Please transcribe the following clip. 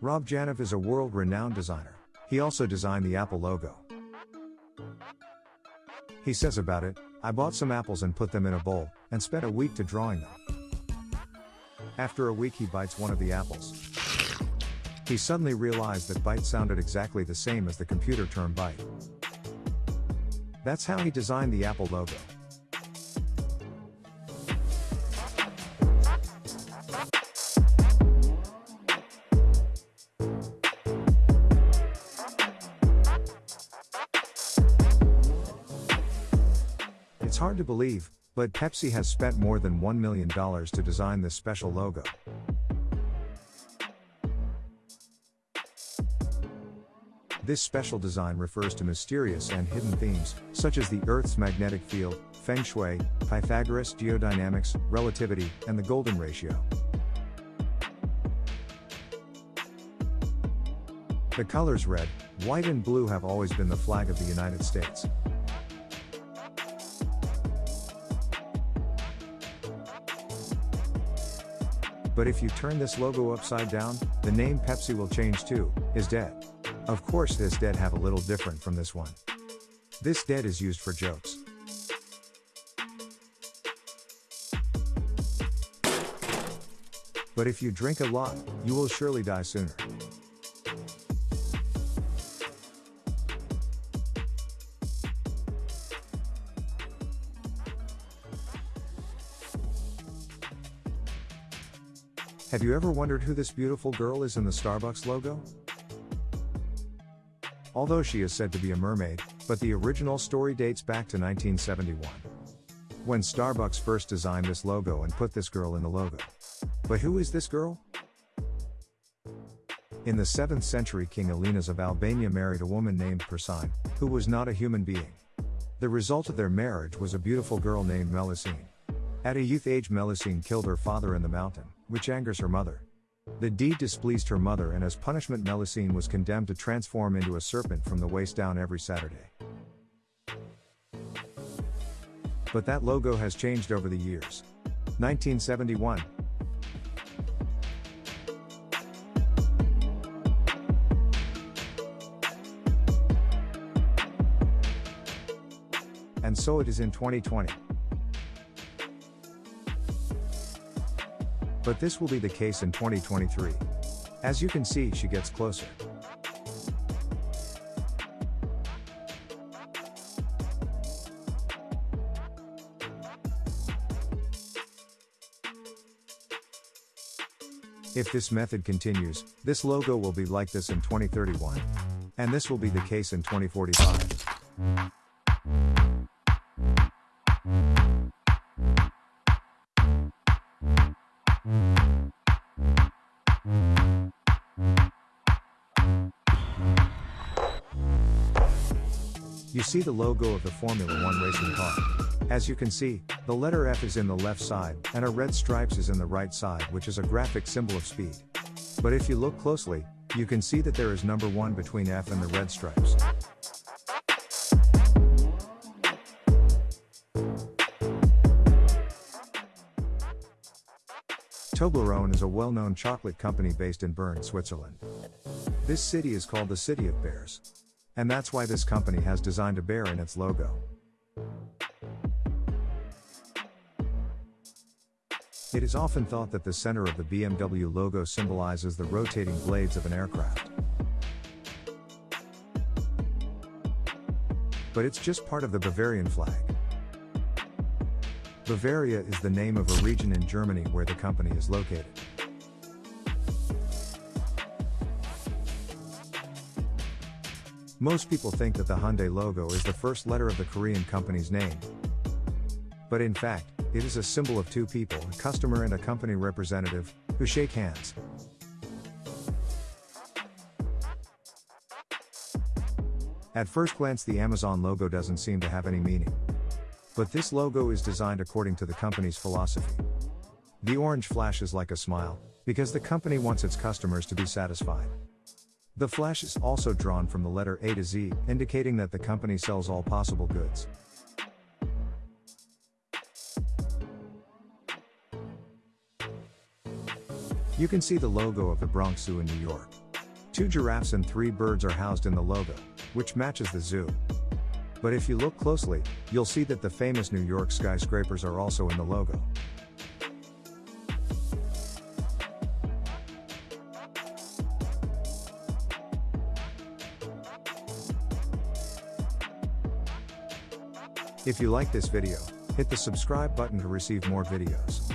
Rob Janoff is a world renowned designer. He also designed the Apple logo. He says about it I bought some apples and put them in a bowl, and spent a week to drawing them. After a week, he bites one of the apples. He suddenly realized that bite sounded exactly the same as the computer term byte. That's how he designed the Apple logo. It's hard to believe, but Pepsi has spent more than $1 million to design this special logo. This special design refers to mysterious and hidden themes, such as the Earth's magnetic field, feng shui, Pythagoras, geodynamics, relativity, and the golden ratio. The colors red, white, and blue have always been the flag of the United States. But if you turn this logo upside down, the name Pepsi will change too, is dead. Of course, this dead have a little different from this one. This dead is used for jokes. But if you drink a lot, you will surely die sooner. Have you ever wondered who this beautiful girl is in the Starbucks logo? Although she is said to be a mermaid, but the original story dates back to 1971. When Starbucks first designed this logo and put this girl in the logo. But who is this girl? In the 7th century, King Alenas of Albania married a woman named Persine, who was not a human being. The result of their marriage was a beautiful girl named Melusine. At a youth age, Melusine killed her father in the mountain, which angers her mother. The deed displeased her mother, and as punishment, Melusine was condemned to transform into a serpent from the waist down every Saturday. But that logo has changed over the years. 1971. And so it is in 2020. But this will be the case in 2023. As you can see, she gets closer. If this method continues, this logo will be like this in 2031. And this will be the case in 2045. You see the logo of the Formula One racing car. As you can see, the letter F is in the left side, and a red stripes is in the right side which is a graphic symbol of speed. But if you look closely, you can see that there is number 1 between F and the red stripes. Toblerone is a well-known chocolate company based in Bern, Switzerland. This city is called the City of Bears. And that's why this company has designed a bear in its logo. It is often thought that the center of the BMW logo symbolizes the rotating blades of an aircraft. But it's just part of the Bavarian flag. Bavaria is the name of a region in Germany where the company is located. Most people think that the Hyundai logo is the first letter of the Korean company's name. But in fact, it is a symbol of two people, a customer and a company representative, who shake hands. At first glance, the Amazon logo doesn't seem to have any meaning. But this logo is designed according to the company's philosophy. The orange flashes like a smile, because the company wants its customers to be satisfied. The flash is also drawn from the letter A to Z, indicating that the company sells all possible goods. You can see the logo of the Bronx Zoo in New York. Two giraffes and three birds are housed in the logo, which matches the zoo. But if you look closely, you'll see that the famous New York skyscrapers are also in the logo. If you like this video, hit the subscribe button to receive more videos.